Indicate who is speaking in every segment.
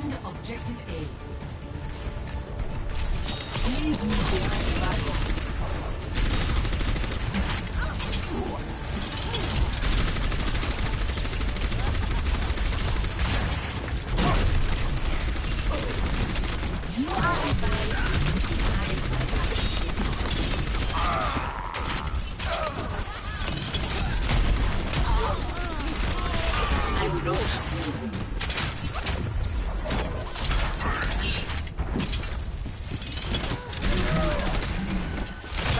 Speaker 1: Defend objective A. Please move behind the barrier. I will not. Barrier activated. Don't move.
Speaker 2: Thank you.
Speaker 1: Please move behind the barrier. You're not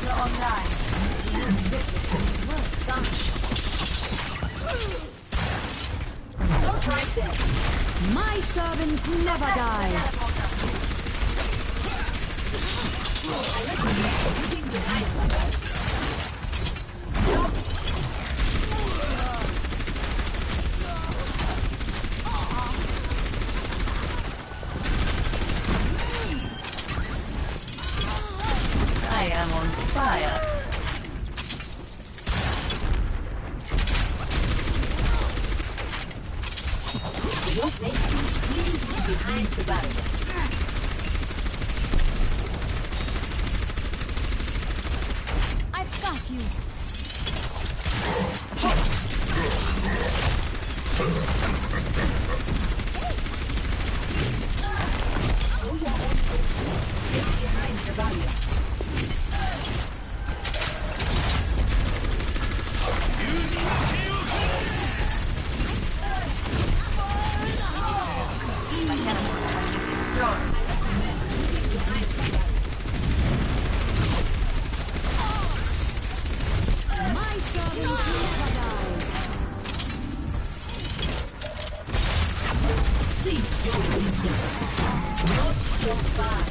Speaker 2: Teleporter online.
Speaker 1: Stop right there.
Speaker 3: My servants never die.
Speaker 2: I am on fire.
Speaker 1: For your safety, please move behind the.
Speaker 3: I've got you.
Speaker 1: So fast.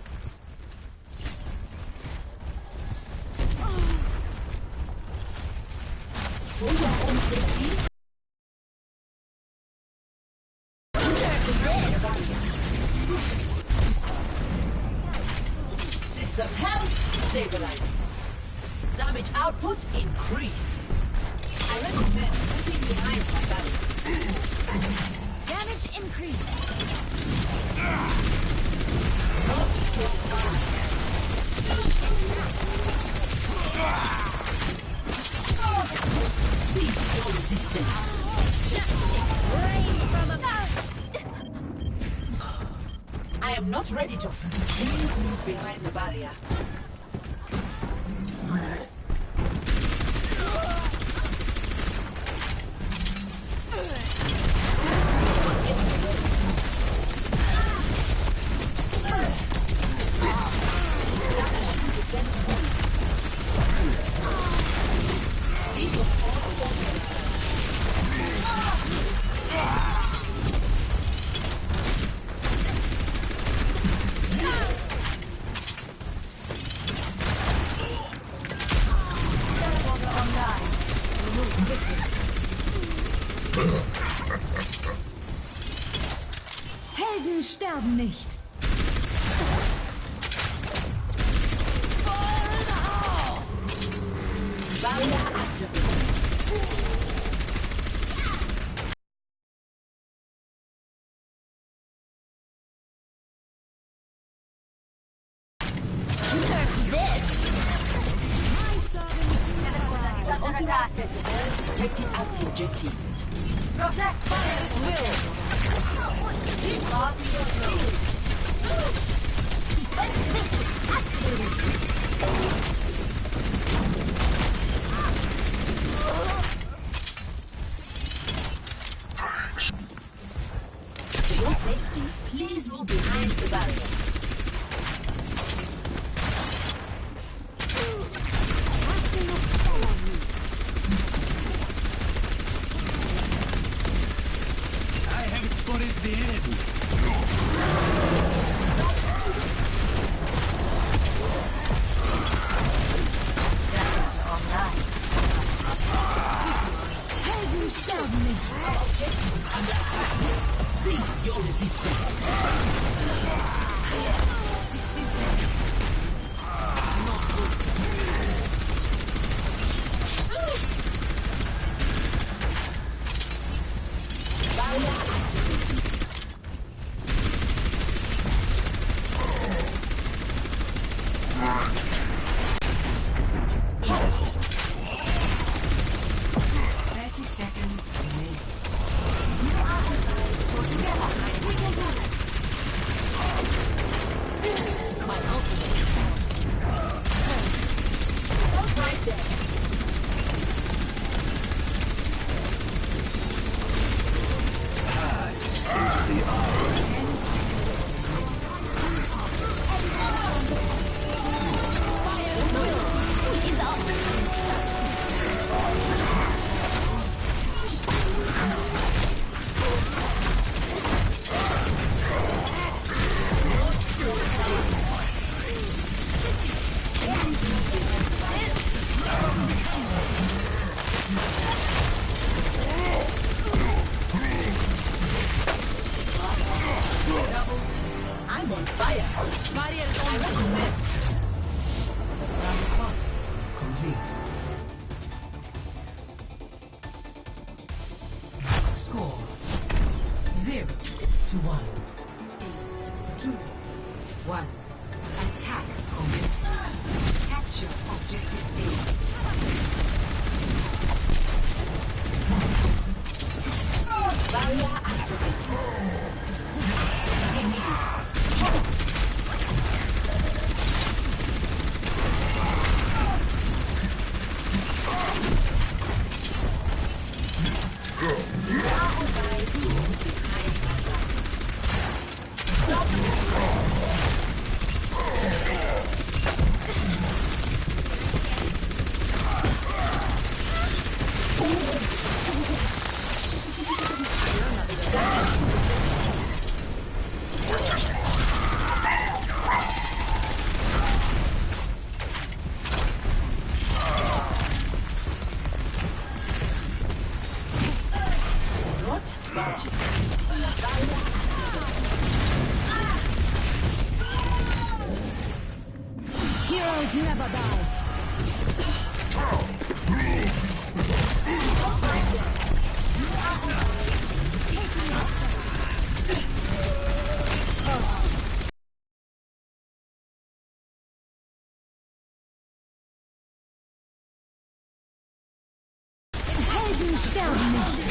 Speaker 1: Oh, my God. Behind the barrier. Yeah. What is
Speaker 4: it the.
Speaker 1: I'm on fire.
Speaker 3: Barrier
Speaker 1: on Complete.
Speaker 3: Heroes never die. Helden sterben.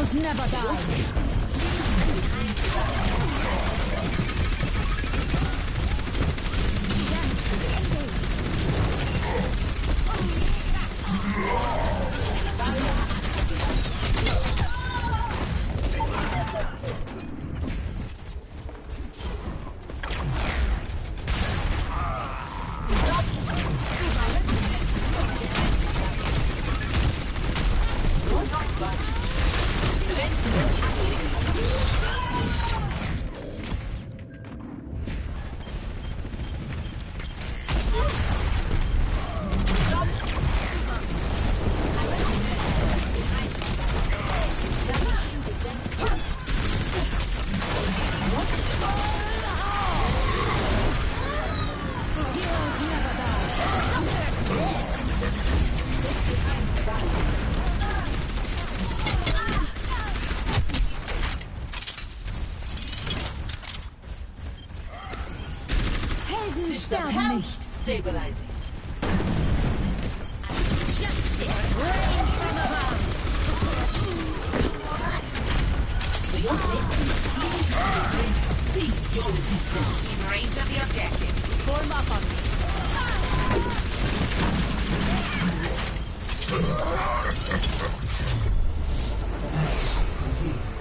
Speaker 3: Heroes never die. Er Helden sterben nicht.
Speaker 1: Stabilizing. For your safety, cease your resistance.
Speaker 2: Range of the objective. Form up on me.